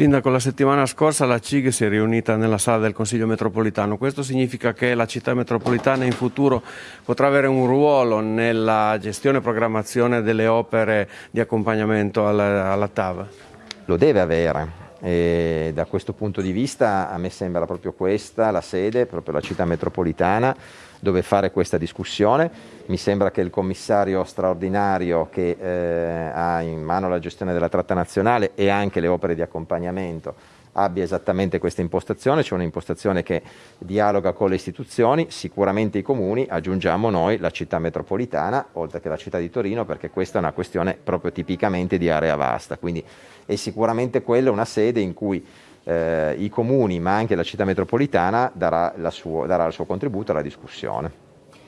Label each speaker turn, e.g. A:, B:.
A: Sindaco, la settimana scorsa la CIG si è riunita nella sala del Consiglio metropolitano. Questo significa che la città metropolitana in futuro potrà avere un ruolo nella gestione e programmazione delle opere di accompagnamento alla, alla TAV?
B: Lo deve avere. E da questo punto di vista a me sembra proprio questa la sede, proprio la città metropolitana dove fare questa discussione. Mi sembra che il commissario straordinario che eh, ha in mano la gestione della tratta nazionale e anche le opere di accompagnamento abbia esattamente questa impostazione, cioè un'impostazione che dialoga con le istituzioni, sicuramente i comuni, aggiungiamo noi la città metropolitana, oltre che la città di Torino, perché questa è una questione proprio tipicamente di area vasta, quindi è sicuramente quella una sede in cui eh, i comuni ma anche la città metropolitana darà, suo, darà il suo contributo alla discussione.